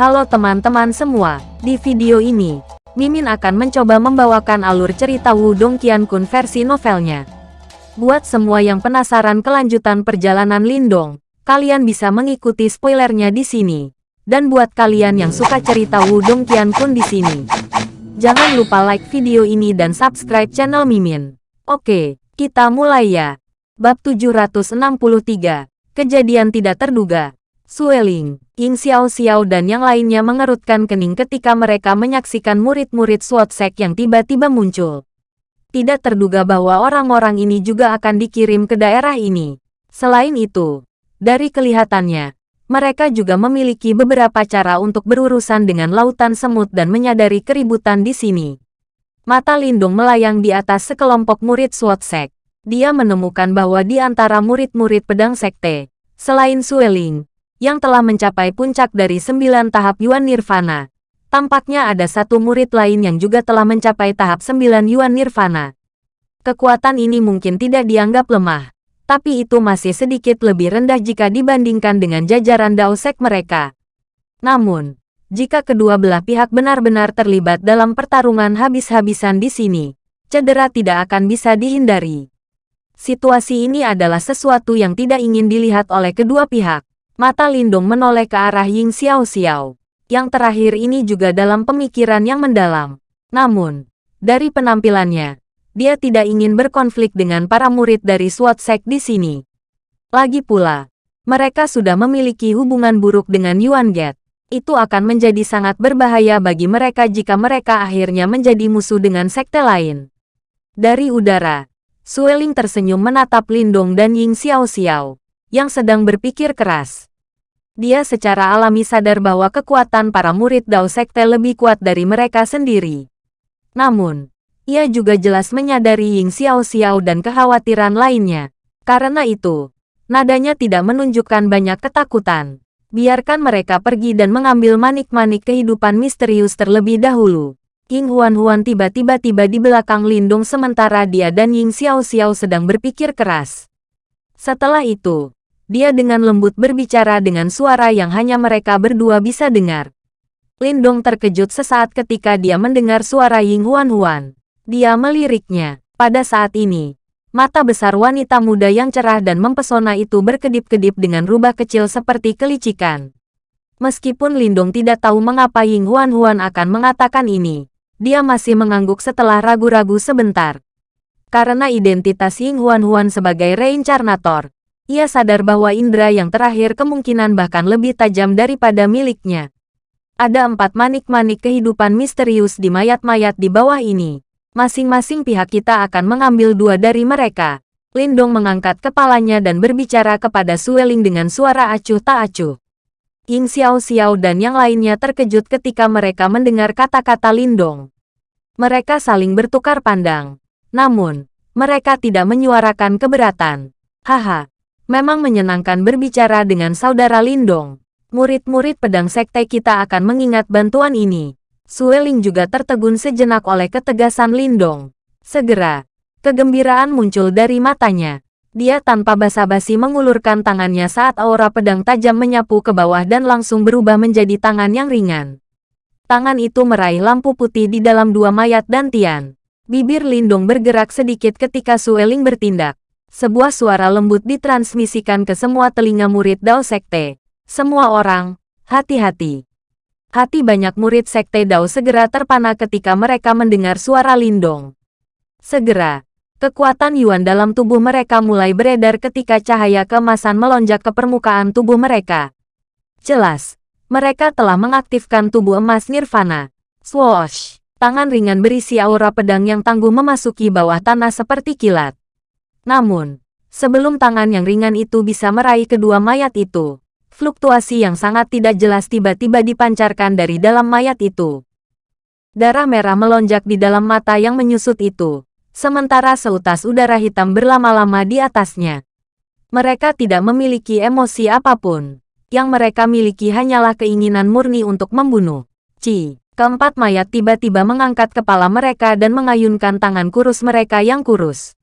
Halo teman-teman semua, di video ini, Mimin akan mencoba membawakan alur cerita Wudong Qiankun versi novelnya. Buat semua yang penasaran kelanjutan perjalanan Lindong, kalian bisa mengikuti spoilernya di sini. Dan buat kalian yang suka cerita Wudong Qiankun di sini, jangan lupa like video ini dan subscribe channel Mimin. Oke, kita mulai ya. Bab 763, Kejadian Tidak Terduga. Sueling, Ying Xiao Xiao dan yang lainnya mengerutkan kening ketika mereka menyaksikan murid-murid SWOT Sek yang tiba-tiba muncul. Tidak terduga bahwa orang-orang ini juga akan dikirim ke daerah ini. Selain itu, dari kelihatannya, mereka juga memiliki beberapa cara untuk berurusan dengan lautan semut dan menyadari keributan di sini. Mata Lindung melayang di atas sekelompok murid SWOT Sek. Dia menemukan bahwa di antara murid-murid pedang sekte, selain Sueling, yang telah mencapai puncak dari sembilan tahap Yuan Nirvana. Tampaknya ada satu murid lain yang juga telah mencapai tahap sembilan Yuan Nirvana. Kekuatan ini mungkin tidak dianggap lemah, tapi itu masih sedikit lebih rendah jika dibandingkan dengan jajaran Daosek mereka. Namun, jika kedua belah pihak benar-benar terlibat dalam pertarungan habis-habisan di sini, cedera tidak akan bisa dihindari. Situasi ini adalah sesuatu yang tidak ingin dilihat oleh kedua pihak. Mata Lindung menoleh ke arah Ying Xiao Xiao. Yang terakhir ini juga dalam pemikiran yang mendalam. Namun, dari penampilannya, dia tidak ingin berkonflik dengan para murid dari SWAT Sek di sini. Lagi pula, mereka sudah memiliki hubungan buruk dengan Yuan Get. Itu akan menjadi sangat berbahaya bagi mereka jika mereka akhirnya menjadi musuh dengan sekte lain. Dari udara, Sueling tersenyum menatap Lindong dan Ying Xiao Xiao, yang sedang berpikir keras. Dia secara alami sadar bahwa kekuatan para murid Dao Sekte lebih kuat dari mereka sendiri. Namun, ia juga jelas menyadari Ying Xiao Xiao dan kekhawatiran lainnya. Karena itu, nadanya tidak menunjukkan banyak ketakutan. Biarkan mereka pergi dan mengambil manik-manik kehidupan misterius terlebih dahulu. Ying Huan Huan tiba-tiba tiba di belakang Lindung sementara dia dan Ying Xiao Xiao sedang berpikir keras. Setelah itu, dia dengan lembut berbicara dengan suara yang hanya mereka berdua bisa dengar. Lindong terkejut sesaat ketika dia mendengar suara Ying Huan Huan. Dia meliriknya. Pada saat ini, mata besar wanita muda yang cerah dan mempesona itu berkedip-kedip dengan rubah kecil seperti kelicikan. Meskipun Lindong tidak tahu mengapa Ying Huan Huan akan mengatakan ini, dia masih mengangguk setelah ragu-ragu sebentar. Karena identitas Ying Huan Huan sebagai reincarnator, ia sadar bahwa indera yang terakhir kemungkinan bahkan lebih tajam daripada miliknya. Ada empat manik-manik kehidupan misterius di mayat-mayat di bawah ini. Masing-masing pihak kita akan mengambil dua dari mereka. Lindong mengangkat kepalanya dan berbicara kepada Sueling dengan suara acuh tak acuh. Ying Xiao Xiao dan yang lainnya terkejut ketika mereka mendengar kata-kata Lindong. Mereka saling bertukar pandang. Namun, mereka tidak menyuarakan keberatan. Haha, Memang menyenangkan berbicara dengan saudara Lindong. Murid-murid pedang sekte kita akan mengingat bantuan ini. Sueling juga tertegun sejenak oleh ketegasan Lindong. Segera, kegembiraan muncul dari matanya. Dia tanpa basa-basi mengulurkan tangannya saat aura pedang tajam menyapu ke bawah dan langsung berubah menjadi tangan yang ringan. Tangan itu meraih lampu putih di dalam dua mayat dan Tian. Bibir Lindong bergerak sedikit ketika Sueling bertindak. Sebuah suara lembut ditransmisikan ke semua telinga murid Dao Sekte. Semua orang, hati-hati. Hati banyak murid Sekte Dao segera terpana ketika mereka mendengar suara Lindong. Segera, kekuatan Yuan dalam tubuh mereka mulai beredar ketika cahaya kemasan melonjak ke permukaan tubuh mereka. Jelas, mereka telah mengaktifkan tubuh emas Nirvana. Swoosh! Tangan ringan berisi aura pedang yang tangguh memasuki bawah tanah seperti kilat. Namun, sebelum tangan yang ringan itu bisa meraih kedua mayat itu, fluktuasi yang sangat tidak jelas tiba-tiba dipancarkan dari dalam mayat itu. Darah merah melonjak di dalam mata yang menyusut itu, sementara seutas udara hitam berlama-lama di atasnya. Mereka tidak memiliki emosi apa pun. Yang mereka miliki hanyalah keinginan murni untuk membunuh. Ci, keempat mayat tiba-tiba mengangkat kepala mereka dan mengayunkan tangan kurus mereka yang kurus.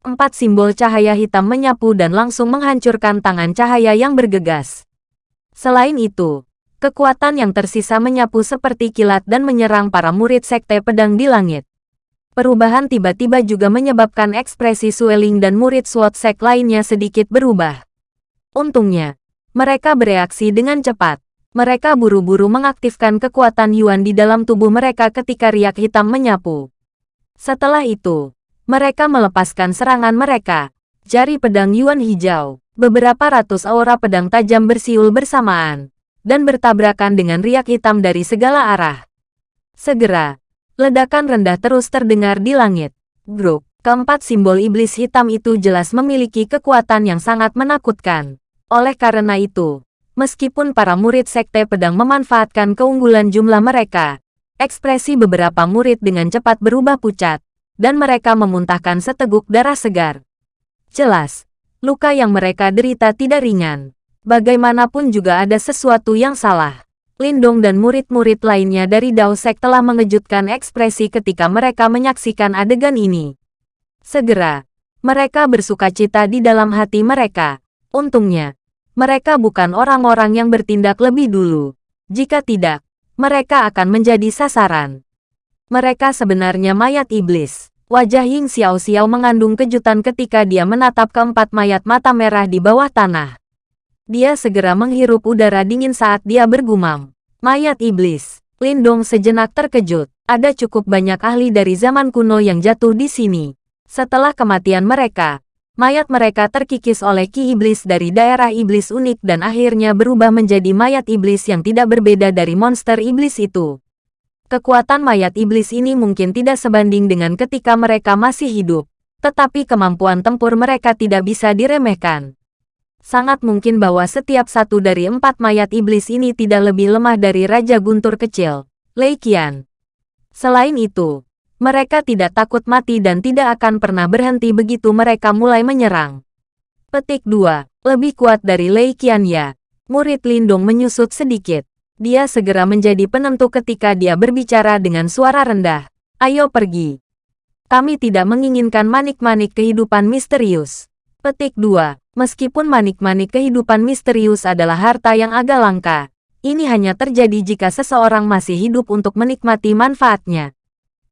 Empat simbol cahaya hitam menyapu dan langsung menghancurkan tangan cahaya yang bergegas. Selain itu, Kekuatan yang tersisa menyapu seperti kilat dan menyerang para murid Sekte Pedang di langit. Perubahan tiba-tiba juga menyebabkan ekspresi Sueling dan murid SWOT Sek lainnya sedikit berubah. Untungnya, mereka bereaksi dengan cepat. Mereka buru-buru mengaktifkan kekuatan Yuan di dalam tubuh mereka ketika riak hitam menyapu. Setelah itu, mereka melepaskan serangan mereka. Jari pedang Yuan hijau, beberapa ratus aura pedang tajam bersiul bersamaan dan bertabrakan dengan riak hitam dari segala arah. Segera, ledakan rendah terus terdengar di langit. Grup, keempat simbol iblis hitam itu jelas memiliki kekuatan yang sangat menakutkan. Oleh karena itu, meskipun para murid Sekte Pedang memanfaatkan keunggulan jumlah mereka, ekspresi beberapa murid dengan cepat berubah pucat, dan mereka memuntahkan seteguk darah segar. Jelas, luka yang mereka derita tidak ringan. Bagaimanapun juga ada sesuatu yang salah. Lindong dan murid-murid lainnya dari Dao Sek telah mengejutkan ekspresi ketika mereka menyaksikan adegan ini. Segera, mereka bersuka cita di dalam hati mereka. Untungnya, mereka bukan orang-orang yang bertindak lebih dulu. Jika tidak, mereka akan menjadi sasaran. Mereka sebenarnya mayat iblis. Wajah Ying Xiao Xiao mengandung kejutan ketika dia menatap keempat mayat mata merah di bawah tanah. Dia segera menghirup udara dingin saat dia bergumam. Mayat iblis. Lindong sejenak terkejut. Ada cukup banyak ahli dari zaman kuno yang jatuh di sini. Setelah kematian mereka, mayat mereka terkikis oleh ki iblis dari daerah iblis unik dan akhirnya berubah menjadi mayat iblis yang tidak berbeda dari monster iblis itu. Kekuatan mayat iblis ini mungkin tidak sebanding dengan ketika mereka masih hidup, tetapi kemampuan tempur mereka tidak bisa diremehkan sangat mungkin bahwa setiap satu dari empat mayat iblis ini tidak lebih lemah dari Raja Guntur kecil, Lei Qian. Selain itu, mereka tidak takut mati dan tidak akan pernah berhenti begitu mereka mulai menyerang. Petik 2. Lebih kuat dari Lei Qian ya. Murid Lindong menyusut sedikit. Dia segera menjadi penentu ketika dia berbicara dengan suara rendah. Ayo pergi. Kami tidak menginginkan manik-manik kehidupan misterius. Petik 2. Meskipun manik-manik kehidupan misterius adalah harta yang agak langka, ini hanya terjadi jika seseorang masih hidup untuk menikmati manfaatnya.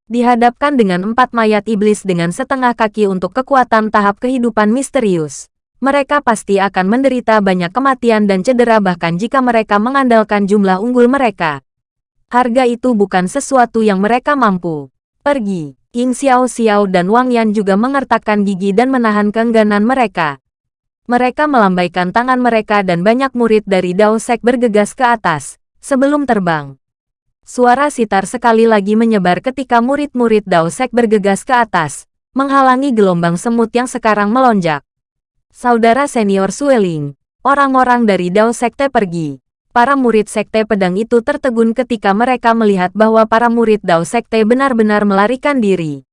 Dihadapkan dengan empat mayat iblis dengan setengah kaki untuk kekuatan tahap kehidupan misterius, mereka pasti akan menderita banyak kematian dan cedera bahkan jika mereka mengandalkan jumlah unggul mereka. Harga itu bukan sesuatu yang mereka mampu. Pergi. Ying Xiao Xiao dan Wang Yan juga mengertakkan gigi dan menahan keengganan mereka. Mereka melambaikan tangan mereka dan banyak murid dari Dao Sek bergegas ke atas, sebelum terbang. Suara sitar sekali lagi menyebar ketika murid-murid Dao Sek bergegas ke atas, menghalangi gelombang semut yang sekarang melonjak. Saudara senior Sueling, orang-orang dari Dao Sekte pergi. Para murid Sekte Pedang itu tertegun ketika mereka melihat bahwa para murid Dao Sekte benar-benar melarikan diri.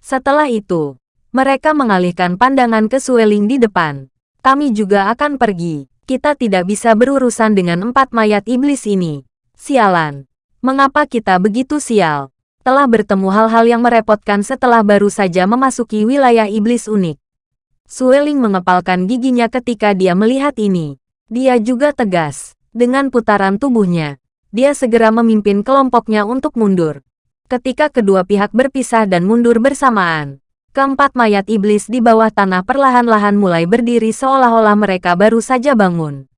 Setelah itu, mereka mengalihkan pandangan ke Sueling di depan. Kami juga akan pergi. Kita tidak bisa berurusan dengan empat mayat iblis ini. Sialan. Mengapa kita begitu sial? Telah bertemu hal-hal yang merepotkan setelah baru saja memasuki wilayah iblis unik. Sueling mengepalkan giginya ketika dia melihat ini. Dia juga tegas. Dengan putaran tubuhnya, dia segera memimpin kelompoknya untuk mundur. Ketika kedua pihak berpisah dan mundur bersamaan, Keempat mayat iblis di bawah tanah perlahan-lahan mulai berdiri seolah-olah mereka baru saja bangun.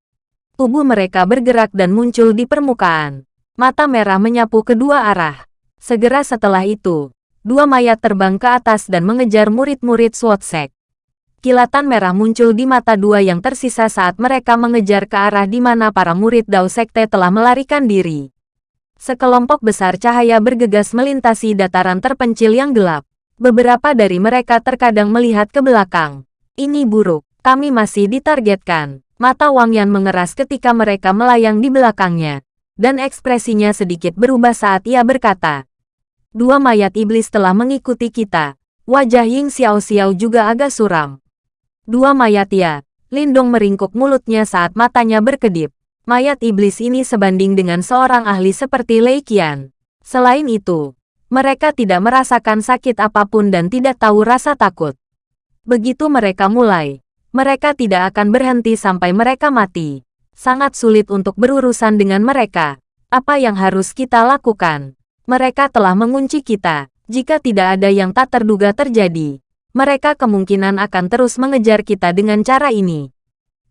Tubuh mereka bergerak dan muncul di permukaan. Mata merah menyapu kedua arah. Segera setelah itu, dua mayat terbang ke atas dan mengejar murid-murid Swatsek. Kilatan merah muncul di mata dua yang tersisa saat mereka mengejar ke arah di mana para murid Dao Sekte telah melarikan diri. Sekelompok besar cahaya bergegas melintasi dataran terpencil yang gelap. Beberapa dari mereka terkadang melihat ke belakang. Ini buruk, kami masih ditargetkan. Mata Wang Yan mengeras ketika mereka melayang di belakangnya. Dan ekspresinya sedikit berubah saat ia berkata. Dua mayat iblis telah mengikuti kita. Wajah Ying Xiao Xiao juga agak suram. Dua mayat ya. Lindong meringkuk mulutnya saat matanya berkedip. Mayat iblis ini sebanding dengan seorang ahli seperti Lei Qian. Selain itu, mereka tidak merasakan sakit apa pun dan tidak tahu rasa takut. Begitu mereka mulai, mereka tidak akan berhenti sampai mereka mati. Sangat sulit untuk berurusan dengan mereka. Apa yang harus kita lakukan? Mereka telah mengunci kita. Jika tidak ada yang tak terduga terjadi, mereka kemungkinan akan terus mengejar kita dengan cara ini.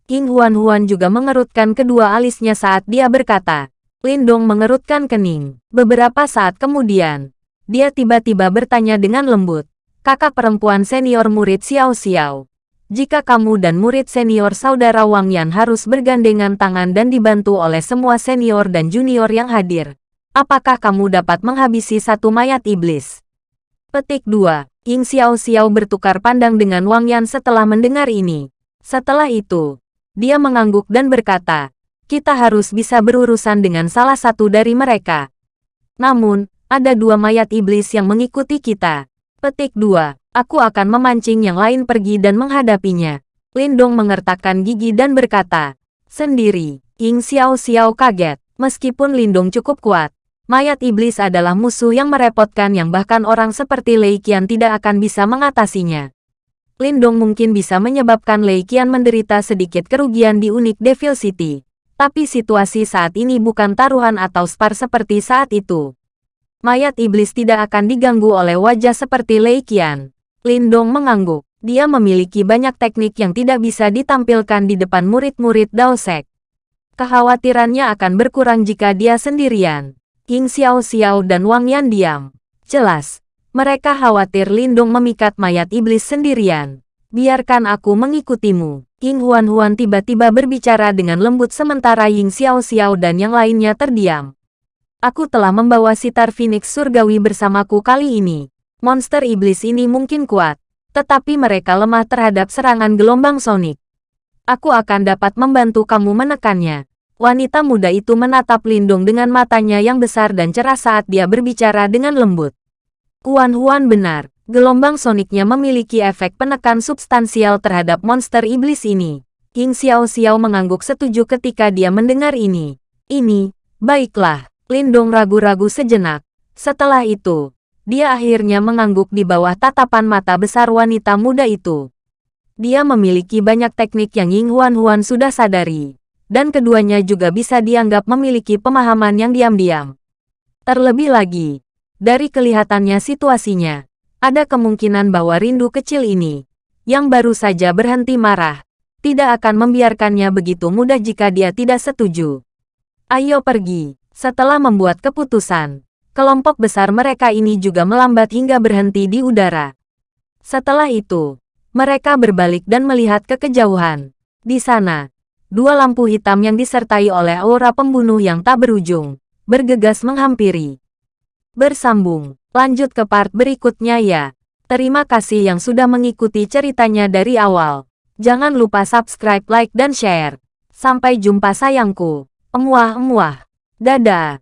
King Huan-Huan juga mengerutkan kedua alisnya saat dia berkata. Lindong mengerutkan kening. Beberapa saat kemudian, dia tiba-tiba bertanya dengan lembut. Kakak perempuan senior murid Xiao Xiao. Jika kamu dan murid senior saudara Wang Yan harus bergandengan tangan dan dibantu oleh semua senior dan junior yang hadir, apakah kamu dapat menghabisi satu mayat iblis? Petik 2. Ying Xiao Xiao bertukar pandang dengan Wang Yan setelah mendengar ini. Setelah itu, dia mengangguk dan berkata, kita harus bisa berurusan dengan salah satu dari mereka. Namun, ada dua mayat iblis yang mengikuti kita. Petik 2. Aku akan memancing yang lain pergi dan menghadapinya. Lindong mengertakkan gigi dan berkata, sendiri. Ying Xiao Xiao kaget. Meskipun Lindong cukup kuat, mayat iblis adalah musuh yang merepotkan yang bahkan orang seperti Lei Qian tidak akan bisa mengatasinya. Lindong mungkin bisa menyebabkan Lei Qian menderita sedikit kerugian di unik Devil City. Tapi situasi saat ini bukan taruhan atau spar seperti saat itu. Mayat iblis tidak akan diganggu oleh wajah seperti Lei Qian. Lindong mengangguk. Dia memiliki banyak teknik yang tidak bisa ditampilkan di depan murid-murid Dao Sek. Kekhawatirannya akan berkurang jika dia sendirian. King Xiao Xiao dan Wang Yan diam. Jelas, mereka khawatir Lindung memikat mayat iblis sendirian. Biarkan aku mengikutimu. King Huan Huan tiba-tiba berbicara dengan lembut sementara Ying Xiao Xiao dan yang lainnya terdiam. Aku telah membawa sitar Phoenix Surgawi bersamaku kali ini. Monster iblis ini mungkin kuat, tetapi mereka lemah terhadap serangan gelombang sonik. Aku akan dapat membantu kamu menekannya. Wanita muda itu menatap Lindung dengan matanya yang besar dan cerah saat dia berbicara dengan lembut. Kuan Huan benar, gelombang soniknya memiliki efek penekan substansial terhadap monster iblis ini. King Xiao Xiao mengangguk setuju ketika dia mendengar ini. Ini, baiklah, Lindong ragu-ragu sejenak. Setelah itu, dia akhirnya mengangguk di bawah tatapan mata besar wanita muda itu. Dia memiliki banyak teknik yang Ying Huan Huan sudah sadari. Dan keduanya juga bisa dianggap memiliki pemahaman yang diam-diam. Terlebih lagi, dari kelihatannya situasinya, ada kemungkinan bahwa rindu kecil ini, yang baru saja berhenti marah, tidak akan membiarkannya begitu mudah jika dia tidak setuju. Ayo pergi. Setelah membuat keputusan, kelompok besar mereka ini juga melambat hingga berhenti di udara. Setelah itu, mereka berbalik dan melihat ke kejauhan. Di sana, dua lampu hitam yang disertai oleh aura pembunuh yang tak berujung, bergegas menghampiri. Bersambung, lanjut ke part berikutnya ya. Terima kasih yang sudah mengikuti ceritanya dari awal. Jangan lupa subscribe, like, dan share. Sampai jumpa sayangku. Emuah-emuah. Dadah.